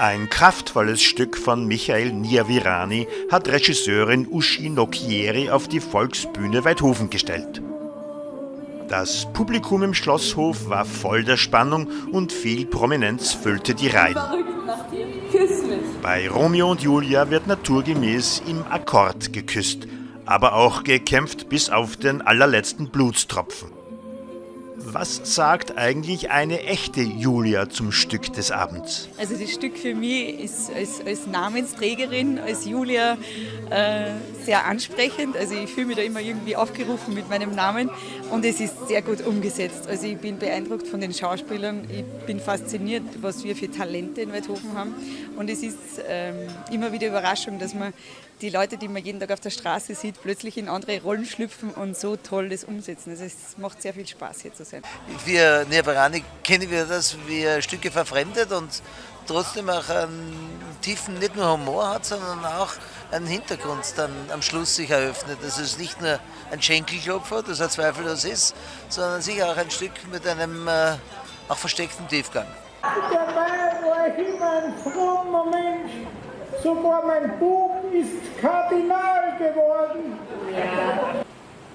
Ein kraftvolles Stück von Michael Niavirani hat Regisseurin Uschi Nocchieri auf die Volksbühne Weidhofen gestellt. Das Publikum im Schlosshof war voll der Spannung und viel Prominenz füllte die Reihen. Bei Romeo und Julia wird naturgemäß im Akkord geküsst, aber auch gekämpft bis auf den allerletzten Blutstropfen. Was sagt eigentlich eine echte Julia zum Stück des Abends? Also das Stück für mich ist als, als Namensträgerin, als Julia äh, sehr ansprechend. Also ich fühle mich da immer irgendwie aufgerufen mit meinem Namen und es ist sehr gut umgesetzt. Also ich bin beeindruckt von den Schauspielern. Ich bin fasziniert, was wir für Talente in Weidhofen haben. Und es ist ähm, immer wieder Überraschung, dass man die Leute, die man jeden Tag auf der Straße sieht, plötzlich in andere Rollen schlüpfen und so toll das umsetzen. Also es macht sehr viel Spaß hier zu sein. Wir Niabarani kennen wir das, wie Stücke verfremdet und trotzdem auch einen tiefen, nicht nur Humor hat, sondern auch einen Hintergrund dann am Schluss sich eröffnet. Das ist nicht nur ein Schenkelklopfer, das er zweifellos ist, sondern sicher auch ein Stück mit einem äh, auch versteckten Tiefgang. Dabei war ich immer ein frommer Mensch. Sogar mein Bub ist Kardinal geworden. Ja.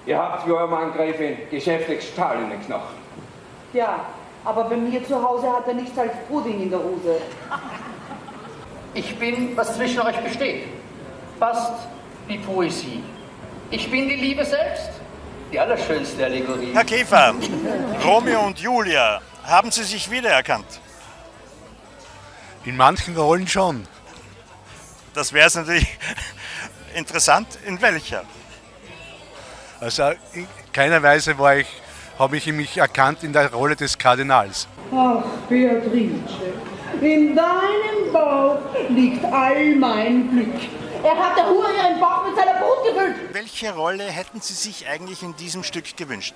Ihr habt wie eurem Angreifen geschäftlich Stahl in den Knochen. Ja, aber bei mir zu Hause hat er nichts als Pudding in der Hose. Ich bin, was zwischen euch besteht. Fast wie Poesie. Ich bin die Liebe selbst. Die allerschönste Allegorie. Herr Käfer, Romeo und Julia, haben Sie sich wiedererkannt? In manchen Rollen schon. Das wäre es natürlich interessant. In welcher? Also in keiner Weise war ich, habe ich mich erkannt in der Rolle des Kardinals. Ach, Beatrice, in deinem Bauch liegt all mein Glück. Er hat der Hure ihren Bauch mit seiner Brut gefüllt. Welche Rolle hätten Sie sich eigentlich in diesem Stück gewünscht?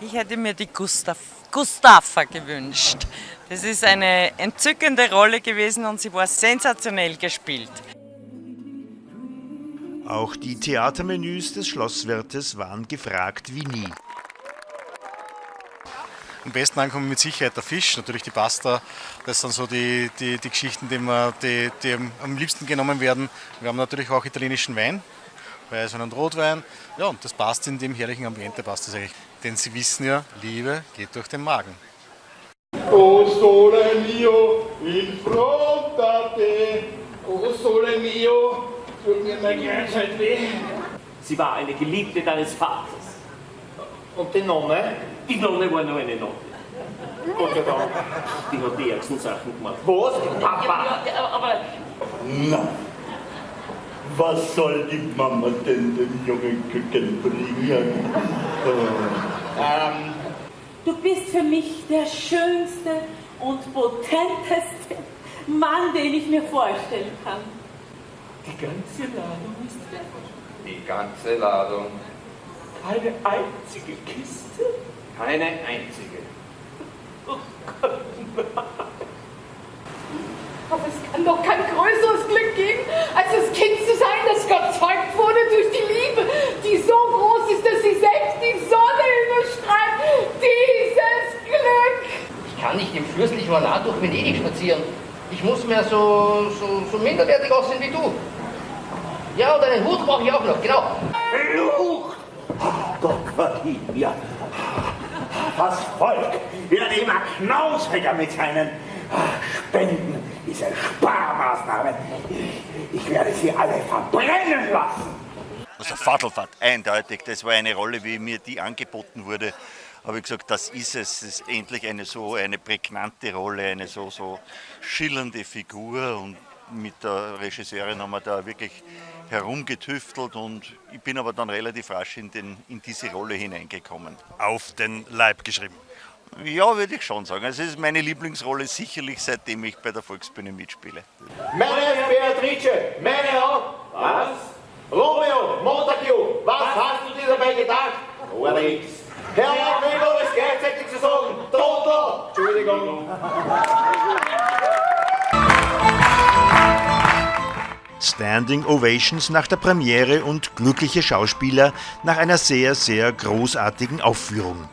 Ich hätte mir die Gustav, Gustafa gewünscht. Das ist eine entzückende Rolle gewesen und sie war sensationell gespielt. Auch die Theatermenüs des Schlosswirtes waren gefragt wie nie. Am besten ankommen mit Sicherheit der Fisch, natürlich die Pasta. Das sind so die, die, die Geschichten, die, wir, die, die am liebsten genommen werden. Wir haben natürlich auch italienischen Wein, Weißwein und Rotwein. Ja, und das passt in dem herrlichen Ambiente, passt das eigentlich. Denn Sie wissen ja, Liebe geht durch den Magen. O sole mio, in fronte te, o sole mio, tut mir mein Herz weh. Sie war eine Geliebte deines Vaters. Und die Nonne? Die Nonne war nur eine Nonne. Gott sei Dank. Die hat die ärgsten Sachen gemacht. Was? Papa? Ja, aber Na, was soll die Mama denn dem jungen Küken bringen? Ähm, Du bist für mich der schönste und potenteste Mann, den ich mir vorstellen kann. Die ganze Ladung ist weg. Die ganze Ladung. Eine einzige Kiste? Keine einzige. Oh Gott, Aber es kann doch kein größeres Glück geben, als das Kind zu sein, das gezeugt wurde durch die Liebe, die so groß ist, dass sie selbst die Sonne überstrahlt. Dieses Glück! ich kann nicht im fürstlichen Ornat durch Venedig spazieren. Ich muss mehr so, so, so minderwertig aussehen wie du. Ja, und einen Hut brauche ich auch noch, genau. Flucht! Gott vergib mir! Das Volk wird immer knausiger mit seinen Spenden, diese Sparmaßnahmen. Ich, ich werde sie alle verbrennen lassen. Also Fadelfahrt, eindeutig. Das war eine Rolle, wie mir die angeboten wurde. Habe ich gesagt, das ist es. Das ist endlich eine so eine prägnante Rolle, eine so, so schillernde Figur. Und mit der Regisseurin haben wir da wirklich herumgetüftelt und ich bin aber dann relativ rasch in, den, in diese Rolle hineingekommen. Auf den Leib geschrieben. Ja, würde ich schon sagen. Also es ist meine Lieblingsrolle sicherlich, seitdem ich bei der Volksbühne mitspiele. Meine Beatrice, meine Herren, was? Romeo, Montague, was hast du dir dabei gedacht? Nichts. Herr um es gleichzeitig zu sagen, Total, Entschuldigung. Standing Ovations nach der Premiere und glückliche Schauspieler nach einer sehr, sehr großartigen Aufführung.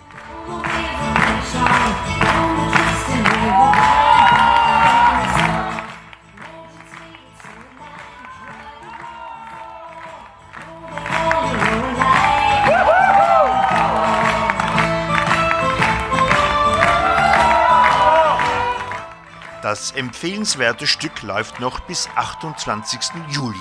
Das empfehlenswerte Stück läuft noch bis 28. Juli.